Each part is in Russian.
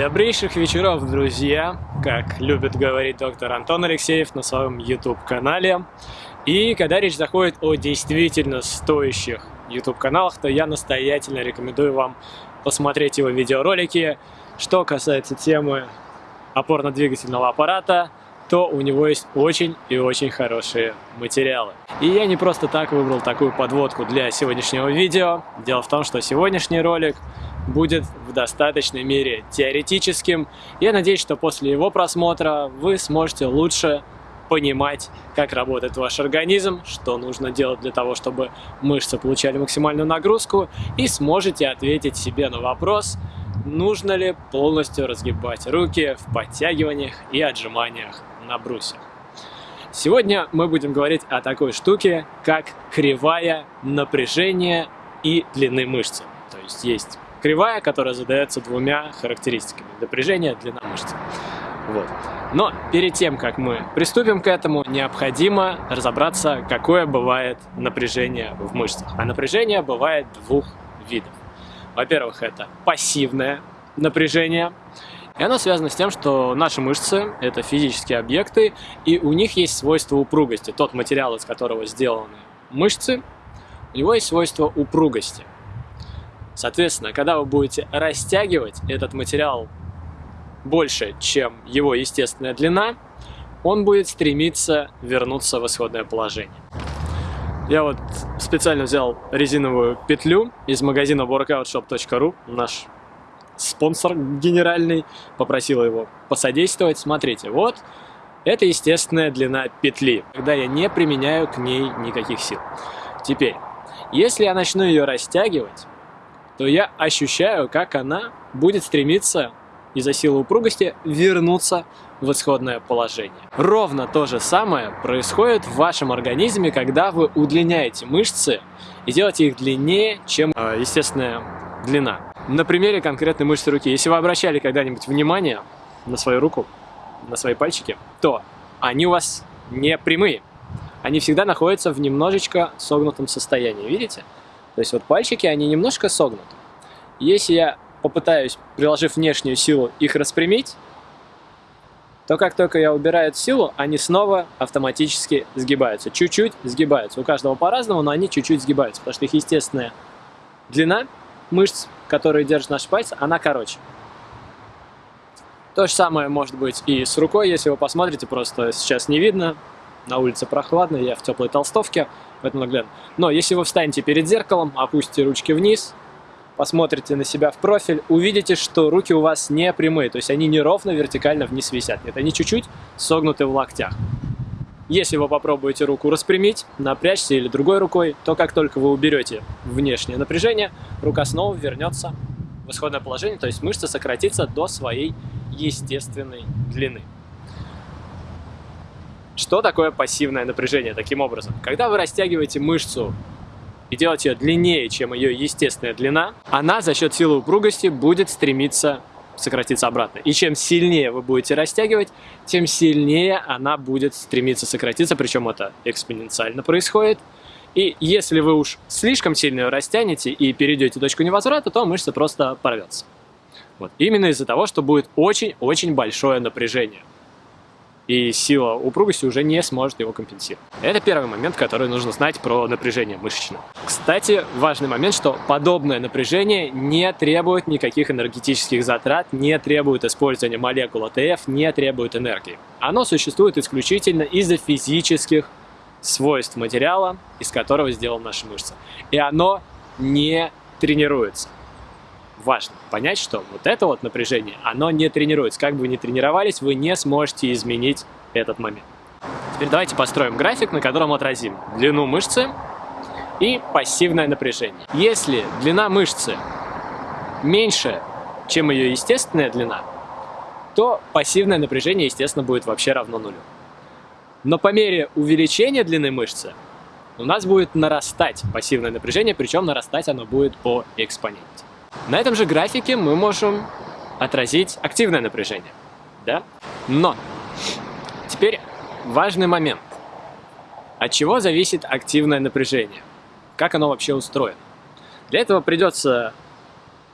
Добрейших вечеров, друзья, как любит говорить доктор Антон Алексеев на своем YouTube-канале. И когда речь заходит о действительно стоящих YouTube-каналах, то я настоятельно рекомендую вам посмотреть его видеоролики. Что касается темы опорно-двигательного аппарата, то у него есть очень и очень хорошие материалы. И я не просто так выбрал такую подводку для сегодняшнего видео. Дело в том, что сегодняшний ролик будет в достаточной мере теоретическим. Я надеюсь, что после его просмотра вы сможете лучше понимать, как работает ваш организм, что нужно делать для того, чтобы мышцы получали максимальную нагрузку, и сможете ответить себе на вопрос, нужно ли полностью разгибать руки в подтягиваниях и отжиманиях на брусьях. Сегодня мы будем говорить о такой штуке, как кривая напряжения и длины мышцы. То есть есть кривая, которая задается двумя характеристиками – напряжение, длина мышцы. Вот. Но перед тем, как мы приступим к этому, необходимо разобраться, какое бывает напряжение в мышцах. А напряжение бывает двух видов. Во-первых, это пассивное напряжение, и оно связано с тем, что наши мышцы – это физические объекты, и у них есть свойство упругости. Тот материал, из которого сделаны мышцы, у него есть свойство упругости. Соответственно, когда вы будете растягивать этот материал больше, чем его естественная длина, он будет стремиться вернуться в исходное положение. Я вот специально взял резиновую петлю из магазина workoutshop.ru, наш спонсор генеральный, попросил его посодействовать. Смотрите, вот это естественная длина петли, когда я не применяю к ней никаких сил. Теперь, если я начну ее растягивать, то я ощущаю, как она будет стремиться из-за силы упругости вернуться в исходное положение. Ровно то же самое происходит в вашем организме, когда вы удлиняете мышцы и делаете их длиннее, чем э, естественная длина. На примере конкретной мышцы руки. Если вы обращали когда-нибудь внимание на свою руку, на свои пальчики, то они у вас не прямые. Они всегда находятся в немножечко согнутом состоянии. Видите? То есть вот пальчики, они немножко согнуты. Если я попытаюсь, приложив внешнюю силу, их распрямить, то как только я убираю эту силу, они снова автоматически сгибаются. Чуть-чуть сгибаются. У каждого по-разному, но они чуть-чуть сгибаются, потому что их естественная длина мышц, которые держат наши пальцы, она короче. То же самое может быть и с рукой, если вы посмотрите, просто сейчас не видно, на улице прохладно, я в теплой толстовке, поэтому наглядно. Но если вы встанете перед зеркалом, опустите ручки вниз, посмотрите на себя в профиль, увидите, что руки у вас не прямые, то есть они не ровно вертикально вниз висят. Нет, они чуть-чуть согнуты в локтях. Если вы попробуете руку распрямить, напрячься или другой рукой, то как только вы уберете внешнее напряжение, рука снова вернется в исходное положение, то есть мышца сократится до своей естественной длины. Что такое пассивное напряжение таким образом? Когда вы растягиваете мышцу и делаете ее длиннее, чем ее естественная длина, она за счет силы упругости будет стремиться сократиться обратно. И чем сильнее вы будете растягивать, тем сильнее она будет стремиться сократиться, причем это экспоненциально происходит. И если вы уж слишком сильно ее растянете и перейдете точку невозврата, то мышца просто порвется. Вот. Именно из-за того, что будет очень-очень большое напряжение и сила упругости уже не сможет его компенсировать. Это первый момент, который нужно знать про напряжение мышечное. Кстати, важный момент, что подобное напряжение не требует никаких энергетических затрат, не требует использования молекул АТФ, не требует энергии. Оно существует исключительно из-за физических свойств материала, из которого сделана наша мышца. И оно не тренируется важно понять, что вот это вот напряжение, оно не тренируется. Как бы вы ни тренировались, вы не сможете изменить этот момент. Теперь давайте построим график, на котором отразим длину мышцы и пассивное напряжение. Если длина мышцы меньше, чем ее естественная длина, то пассивное напряжение, естественно, будет вообще равно нулю. Но по мере увеличения длины мышцы у нас будет нарастать пассивное напряжение, причем нарастать оно будет по экспоненте. На этом же графике мы можем отразить активное напряжение. Да? Но теперь важный момент. От чего зависит активное напряжение? Как оно вообще устроено? Для этого придется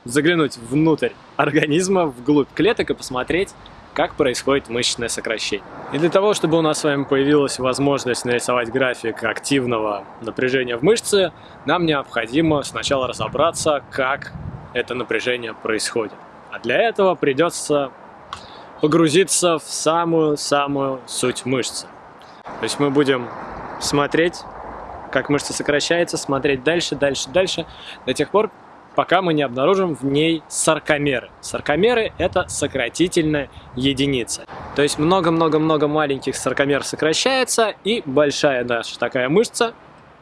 заглянуть внутрь организма, вглубь клеток и посмотреть, как происходит мышечное сокращение. И для того, чтобы у нас с вами появилась возможность нарисовать график активного напряжения в мышце, нам необходимо сначала разобраться, как это напряжение происходит. А для этого придется погрузиться в самую-самую суть мышцы. То есть мы будем смотреть, как мышца сокращается, смотреть дальше, дальше, дальше, до тех пор, пока мы не обнаружим в ней саркомеры. Саркомеры – это сократительная единица. То есть много-много-много маленьких саркомер сокращается, и большая наша такая мышца,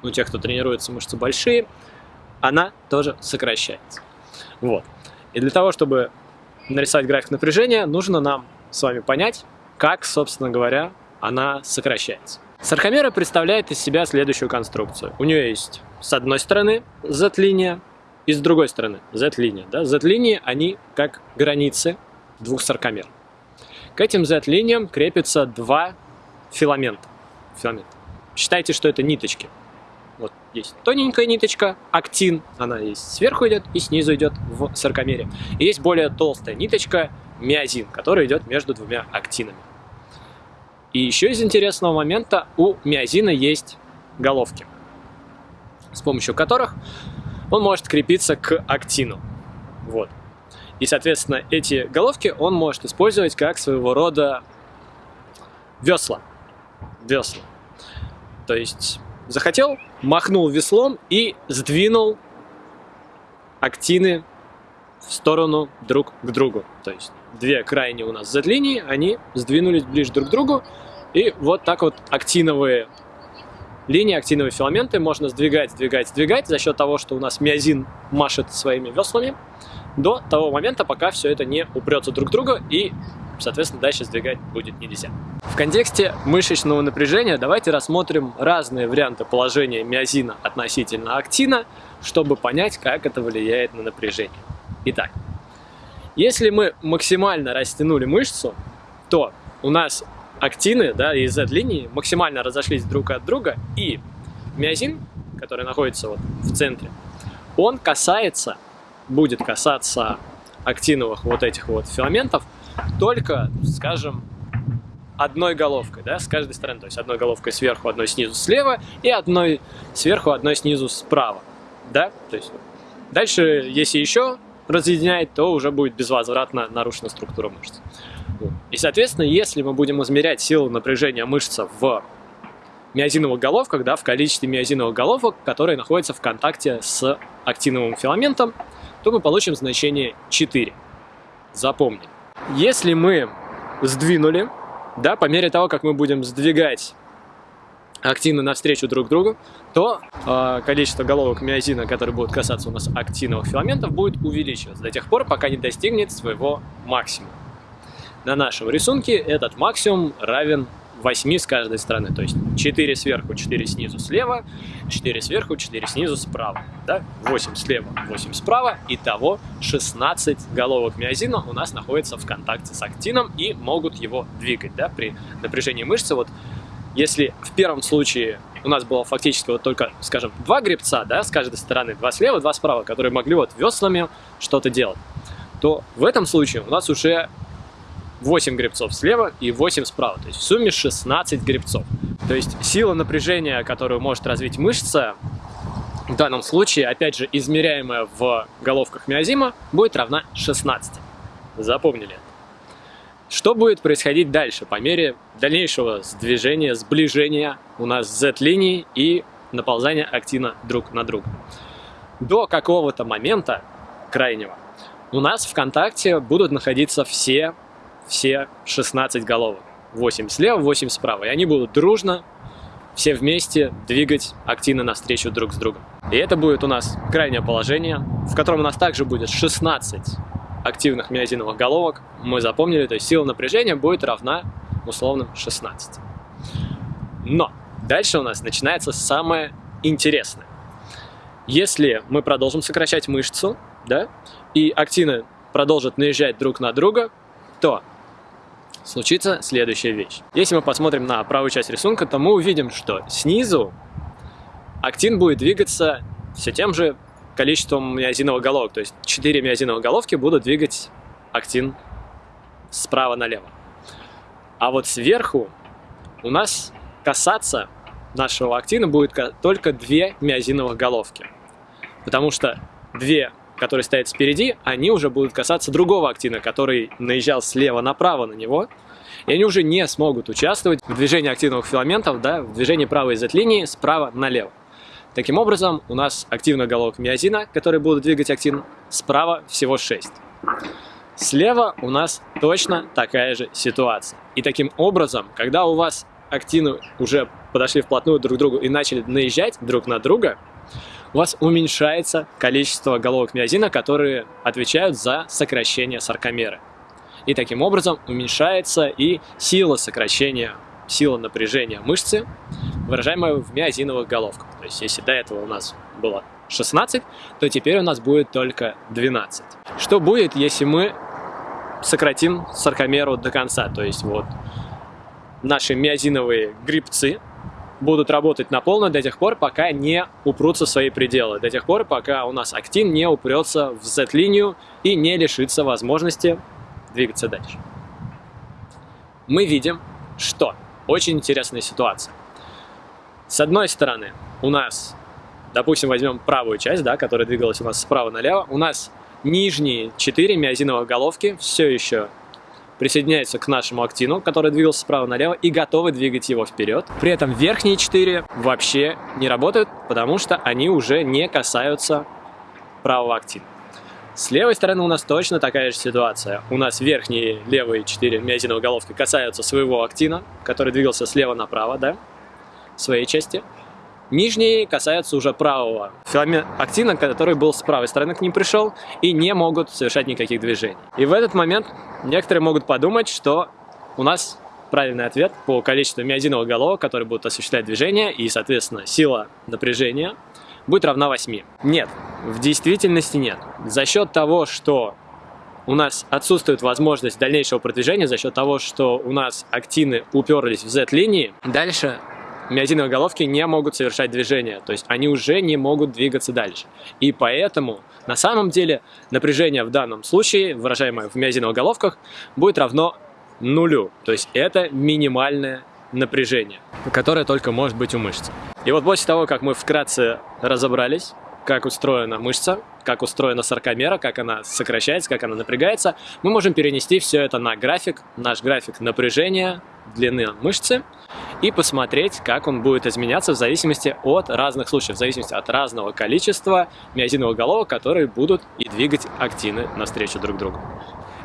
у тех, кто тренируется мышцы большие, она тоже сокращается. Вот. И для того, чтобы нарисовать график напряжения, нужно нам с вами понять, как, собственно говоря, она сокращается. Саркомера представляет из себя следующую конструкцию. У нее есть с одной стороны Z-линия, и с другой стороны, Z-линия. Да? Z-линии, они как границы двух саркомер. К этим Z-линиям крепятся два филамента. Филамент. Считайте, что это ниточки. Вот есть тоненькая ниточка, актин, она есть сверху идет и снизу идет в саркомере. И есть более толстая ниточка, миозин, который идет между двумя актинами. И еще из интересного момента у миозина есть головки, с помощью которых он может крепиться к актину. Вот. И, соответственно, эти головки он может использовать как своего рода весла. Весла. То есть захотел, махнул веслом и сдвинул актины в сторону друг к другу. То есть две крайние у нас Z-линии, они сдвинулись ближе друг к другу. И вот так вот актиновые линии, актиновые филаменты можно сдвигать, сдвигать, сдвигать за счет того, что у нас миозин машет своими веслами до того момента, пока все это не упрется друг в друга и, соответственно, дальше сдвигать будет нельзя. В контексте мышечного напряжения давайте рассмотрим разные варианты положения миозина относительно актина, чтобы понять, как это влияет на напряжение. Итак, если мы максимально растянули мышцу, то у нас актины да, и Z-линии максимально разошлись друг от друга, и миозин, который находится вот в центре, он касается, будет касаться актиновых вот этих вот филаментов только, скажем, одной головкой, да, с каждой стороны, то есть одной головкой сверху, одной снизу слева и одной сверху, одной снизу справа, да, то есть дальше, если еще разъединяет, то уже будет безвозвратно нарушена структура мышц. И, соответственно, если мы будем измерять силу напряжения мышцы в миозиновых головках, да, в количестве миозиновых головок, которые находятся в контакте с актиновым филаментом, то мы получим значение 4. Запомни. Если мы сдвинули, да, по мере того, как мы будем сдвигать актины навстречу друг другу, то э, количество головок миозина, которые будут касаться у нас актиновых филаментов, будет увеличиваться до тех пор, пока не достигнет своего максимума. На нашем рисунке этот максимум равен 8 с каждой стороны, то есть 4 сверху, 4 снизу слева, 4 сверху, 4 снизу справа. Да? 8 слева, 8 справа, итого 16 головок миозина у нас находятся в контакте с актином и могут его двигать да? при напряжении мышцы. Вот если в первом случае у нас было фактически вот только, скажем, два гребца, да, с каждой стороны, два слева, два справа, которые могли вот веслами что-то делать, то в этом случае у нас уже 8 гребцов слева и 8 справа. То есть в сумме 16 гребцов. То есть сила напряжения, которую может развить мышца, в данном случае, опять же, измеряемая в головках миозима, будет равна 16. Запомнили. Что будет происходить дальше по мере дальнейшего сдвижения, сближения у нас Z-линий и наползания актина друг на друга? До какого-то момента крайнего у нас в контакте будут находиться все все 16 головок. 8 слева, 8 справа. И они будут дружно, все вместе двигать активно навстречу друг с другом. И это будет у нас крайнее положение, в котором у нас также будет 16 активных миозиновых головок. Мы запомнили, то есть сила напряжения будет равна условным 16. Но дальше у нас начинается самое интересное. Если мы продолжим сокращать мышцу, да, и актины продолжат наезжать друг на друга, то случится следующая вещь. Если мы посмотрим на правую часть рисунка, то мы увидим, что снизу актин будет двигаться все тем же количеством миозиновых головок, то есть 4 миозиновых головки будут двигать актин справа налево. А вот сверху у нас касаться нашего актина будет только 2 миозиновых головки, потому что 2 который стоит спереди, они уже будут касаться другого актина, который наезжал слева направо на него, и они уже не смогут участвовать в движении активных филаментов, да, в движении правой Z-линии справа налево. Таким образом, у нас активных головок миозина, которые будут двигать актин, справа всего 6. Слева у нас точно такая же ситуация. И таким образом, когда у вас актины уже подошли вплотную друг к другу и начали наезжать друг на друга, у вас уменьшается количество головок миозина, которые отвечают за сокращение саркомеры. И таким образом уменьшается и сила сокращения, сила напряжения мышцы, выражаемая в миозиновых головках. То есть если до этого у нас было 16, то теперь у нас будет только 12. Что будет, если мы сократим саркомеру до конца? То есть вот наши миозиновые грибцы будут работать на полную до тех пор, пока не упрутся в свои пределы, до тех пор, пока у нас актин не упрется в Z-линию и не лишится возможности двигаться дальше. Мы видим, что очень интересная ситуация. С одной стороны, у нас, допустим, возьмем правую часть, да, которая двигалась у нас справа налево, у нас нижние 4 миозиновых головки все еще присоединяются к нашему актину, который двигался справа налево, и готовы двигать его вперед. При этом верхние 4 вообще не работают, потому что они уже не касаются правого актина. С левой стороны у нас точно такая же ситуация. У нас верхние левые 4 миозиновые головки касаются своего актина, который двигался слева направо, да, своей части. Нижние касаются уже правого филамент актина, который был с правой стороны к ним пришел, и не могут совершать никаких движений. И в этот момент некоторые могут подумать, что у нас правильный ответ по количеству миозиновых головок, которые будут осуществлять движение, и, соответственно, сила напряжения будет равна 8. Нет, в действительности нет. За счет того, что у нас отсутствует возможность дальнейшего продвижения, за счет того, что у нас актины уперлись в Z-линии, дальше миозиновые головки не могут совершать движение, то есть они уже не могут двигаться дальше. И поэтому на самом деле напряжение в данном случае, выражаемое в миозиновых головках, будет равно нулю. То есть это минимальное напряжение, которое только может быть у мышцы. И вот после того, как мы вкратце разобрались, как устроена мышца, как устроена саркомера, как она сокращается, как она напрягается, мы можем перенести все это на график, наш график напряжения, длины мышцы, и посмотреть, как он будет изменяться в зависимости от разных случаев, в зависимости от разного количества миозиновых головок, которые будут и двигать актины навстречу друг другу.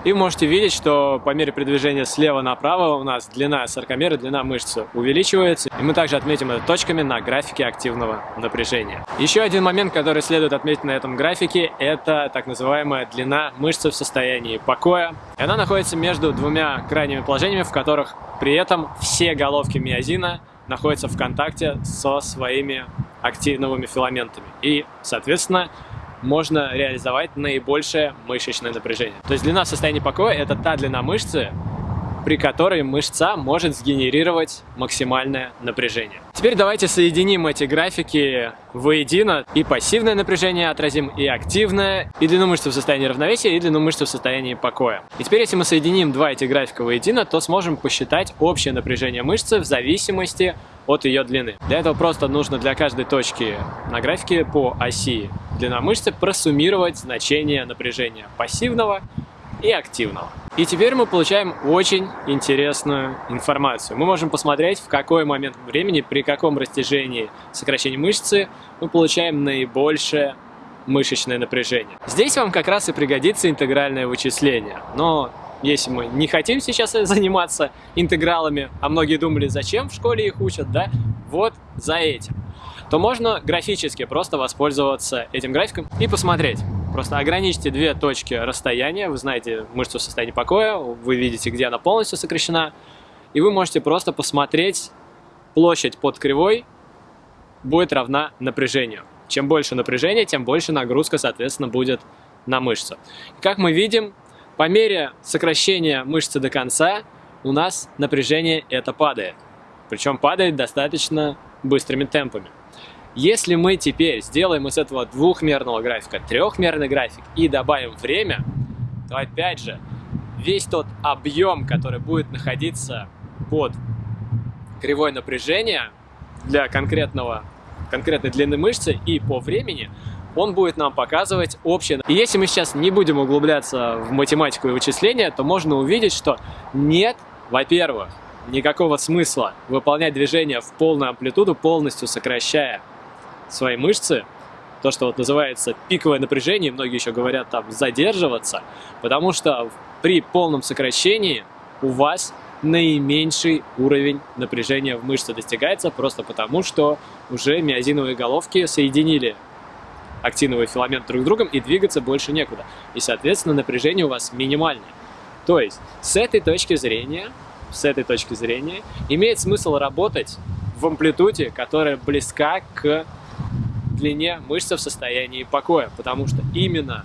И вы можете видеть, что по мере передвижения слева направо у нас длина саркомеры, длина мышцы увеличивается. И мы также отметим это точками на графике активного напряжения. Еще один момент, который следует отметить на этом графике, это так называемая длина мышцы в состоянии покоя. И она находится между двумя крайними положениями, в которых при этом все головки миозина находятся в контакте со своими актиновыми филаментами. И, соответственно, можно реализовать наибольшее мышечное напряжение. То есть длина состояния покоя – это та длина мышцы, при которой мышца может сгенерировать максимальное напряжение. Теперь давайте соединим эти графики воедино. И пассивное напряжение отразим, и активное, и длину мышцы в состоянии равновесия, и длину мышцы в состоянии покоя. И теперь, если мы соединим два эти графика воедино, то сможем посчитать общее напряжение мышцы в зависимости от ее длины. Для этого просто нужно для каждой точки на графике по оси длина мышцы просуммировать значение напряжения пассивного и активного. И теперь мы получаем очень интересную информацию. Мы можем посмотреть, в какой момент времени, при каком растяжении сокращения мышцы мы получаем наибольшее мышечное напряжение. Здесь вам как раз и пригодится интегральное вычисление. Но если мы не хотим сейчас заниматься интегралами, а многие думали, зачем в школе их учат, да, вот за этим, то можно графически просто воспользоваться этим графиком и посмотреть. Просто ограничьте две точки расстояния, вы знаете мышцу состоянии покоя, вы видите, где она полностью сокращена, и вы можете просто посмотреть площадь под кривой будет равна напряжению. Чем больше напряжения, тем больше нагрузка, соответственно, будет на мышцу. Как мы видим, по мере сокращения мышцы до конца у нас напряжение это падает. Причем падает достаточно быстрыми темпами. Если мы теперь сделаем из этого двухмерного графика трехмерный график и добавим время, то опять же весь тот объем, который будет находиться под кривой напряжения для конкретного, конкретной длины мышцы и по времени, он будет нам показывать общее. И если мы сейчас не будем углубляться в математику и вычисления, то можно увидеть, что нет, во-первых, никакого смысла выполнять движение в полную амплитуду, полностью сокращая свои мышцы, то, что вот называется пиковое напряжение, многие еще говорят там задерживаться, потому что при полном сокращении у вас наименьший уровень напряжения в мышце достигается просто потому, что уже миозиновые головки соединили актиновый филамент друг с другом и двигаться больше некуда. И, соответственно, напряжение у вас минимальное. То есть, с этой точки зрения, с этой точки зрения, имеет смысл работать в амплитуде, которая близка к длине мышцы в состоянии покоя, потому что именно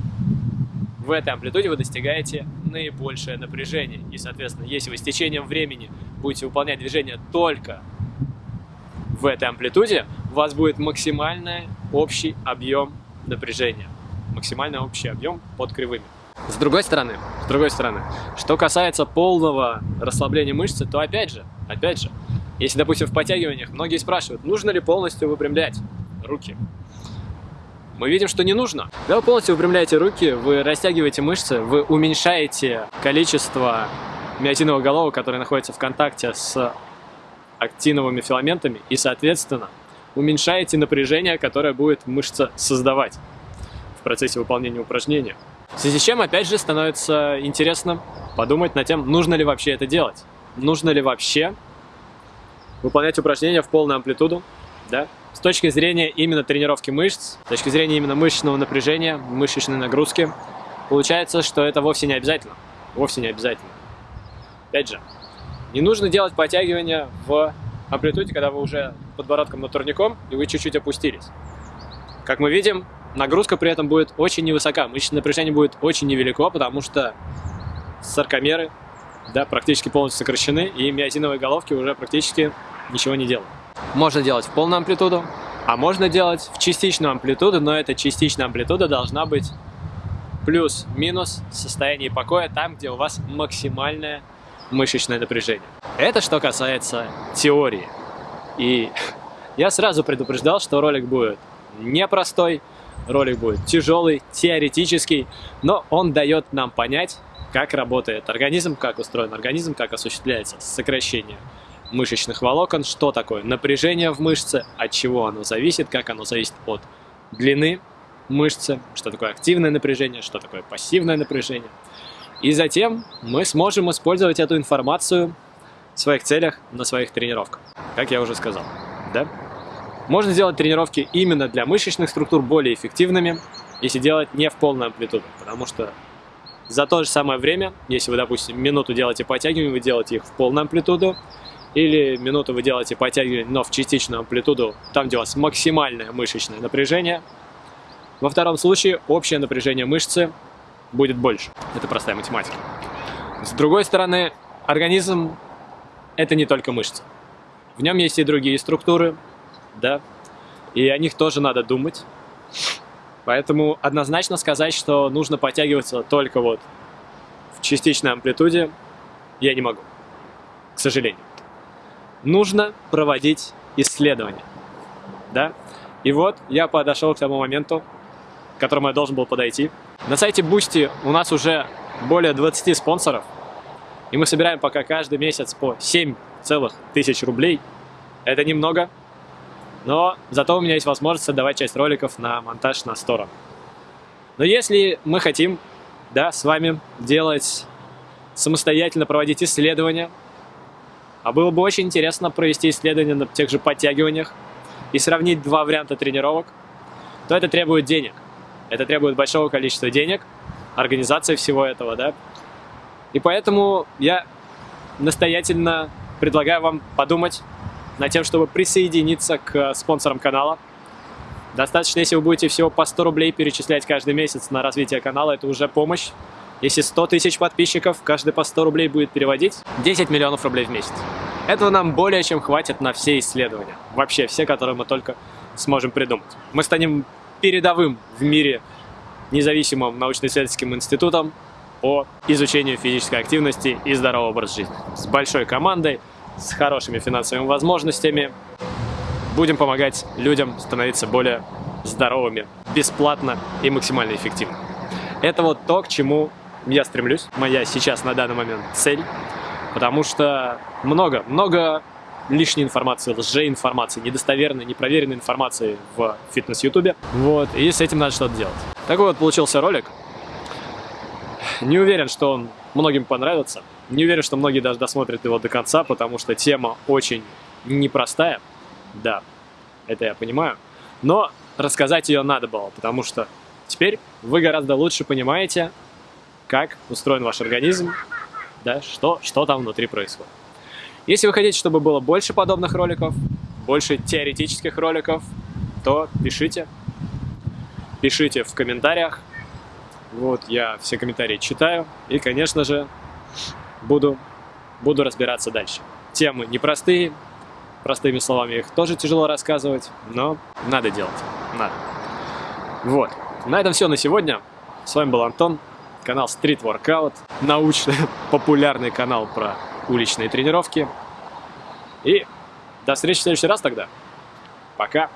в этой амплитуде вы достигаете наибольшее напряжение. И, соответственно, если вы с течением времени будете выполнять движение только в этой амплитуде, у вас будет максимальный общий объем напряжения. Максимальный общий объем под кривыми. С другой стороны, с другой стороны, что касается полного расслабления мышцы, то опять же, опять же, если, допустим, в подтягиваниях многие спрашивают, нужно ли полностью выпрямлять руки. Мы видим, что не нужно. Когда вы полностью выпрямляете руки, вы растягиваете мышцы, вы уменьшаете количество миотиновых головок, которые находятся в контакте с актиновыми филаментами, и, соответственно, уменьшаете напряжение, которое будет мышца создавать в процессе выполнения упражнения. В связи с чем, опять же, становится интересно подумать над тем, нужно ли вообще это делать. Нужно ли вообще выполнять упражнения в полную амплитуду, да? С точки зрения именно тренировки мышц, с точки зрения именно мышечного напряжения, мышечной нагрузки, получается, что это вовсе не обязательно. Вовсе не обязательно. Опять же, не нужно делать подтягивания в амплитуде, когда вы уже подбородком над турником и вы чуть-чуть опустились. Как мы видим, нагрузка при этом будет очень невысока, мышечное напряжение будет очень невелико, потому что саркомеры да, практически полностью сокращены, и миозиновые головки уже практически ничего не делают. Можно делать в полную амплитуду, а можно делать в частичную амплитуду, но эта частичная амплитуда должна быть плюс-минус состояние покоя там, где у вас максимальное мышечное напряжение. Это что касается теории. И я сразу предупреждал, что ролик будет непростой, ролик будет тяжелый, теоретический, но он дает нам понять, как работает организм, как устроен организм, как осуществляется сокращение мышечных волокон, что такое напряжение в мышце, от чего оно зависит, как оно зависит от длины мышцы, что такое активное напряжение, что такое пассивное напряжение. И затем мы сможем использовать эту информацию своих целях на своих тренировках, как я уже сказал. Да? Можно сделать тренировки именно для мышечных структур более эффективными, если делать не в полную амплитуду, потому что за то же самое время, если вы, допустим, минуту делаете подтягивания, вы делаете их в полную амплитуду, или минуту вы делаете подтягивания, но в частичную амплитуду, там, где у вас максимальное мышечное напряжение. Во втором случае общее напряжение мышцы будет больше. Это простая математика. С другой стороны, организм – это не только мышцы. В нем есть и другие структуры, да, и о них тоже надо думать. Поэтому однозначно сказать, что нужно подтягиваться только вот в частичной амплитуде, я не могу, к сожалению. Нужно проводить исследования, да. И вот я подошел к тому моменту, к которому я должен был подойти. На сайте Boosty у нас уже более 20 спонсоров, и мы собираем пока каждый месяц по 7 целых тысяч рублей. Это немного, но зато у меня есть возможность отдавать часть роликов на монтаж на сторону. Но если мы хотим, да, с вами делать самостоятельно проводить исследования, а было бы очень интересно провести исследования на тех же подтягиваниях и сравнить два варианта тренировок, то это требует денег. Это требует большого количества денег, организации всего этого, да. И поэтому я настоятельно предлагаю вам подумать над тем, чтобы присоединиться к спонсорам канала. Достаточно, если вы будете всего по 100 рублей перечислять каждый месяц на развитие канала, это уже помощь. Если 100 тысяч подписчиков, каждый по 100 рублей будет переводить 10 миллионов рублей в месяц. Этого нам более чем хватит на все исследования. Вообще все, которые мы только сможем придумать. Мы станем передовым в мире независимым научно-исследовательским институтом по изучению физической активности и здорового образа жизни. С большой командой, с хорошими финансовыми возможностями. Будем помогать людям становиться более здоровыми, бесплатно и максимально эффективно. Это вот то, к чему я стремлюсь, моя сейчас на данный момент цель, потому что много, много лишней информации, лжеинформации, недостоверной, непроверенной информации в фитнес-ютубе. Вот, и с этим надо что-то делать. Такой вот получился ролик. Не уверен, что он многим понравится. Не уверен, что многие даже досмотрят его до конца, потому что тема очень непростая. Да, это я понимаю. Но рассказать ее надо было, потому что теперь вы гораздо лучше понимаете, как устроен ваш организм, да, что, что там внутри происходит. Если вы хотите, чтобы было больше подобных роликов, больше теоретических роликов, то пишите. Пишите в комментариях. Вот, я все комментарии читаю. И, конечно же, буду, буду разбираться дальше. Темы непростые, простыми словами их тоже тяжело рассказывать, но надо делать, надо. Вот, на этом все на сегодня. С вами был Антон, канал Street Workout, научно-популярный канал про уличные тренировки. И до встречи в следующий раз тогда. Пока.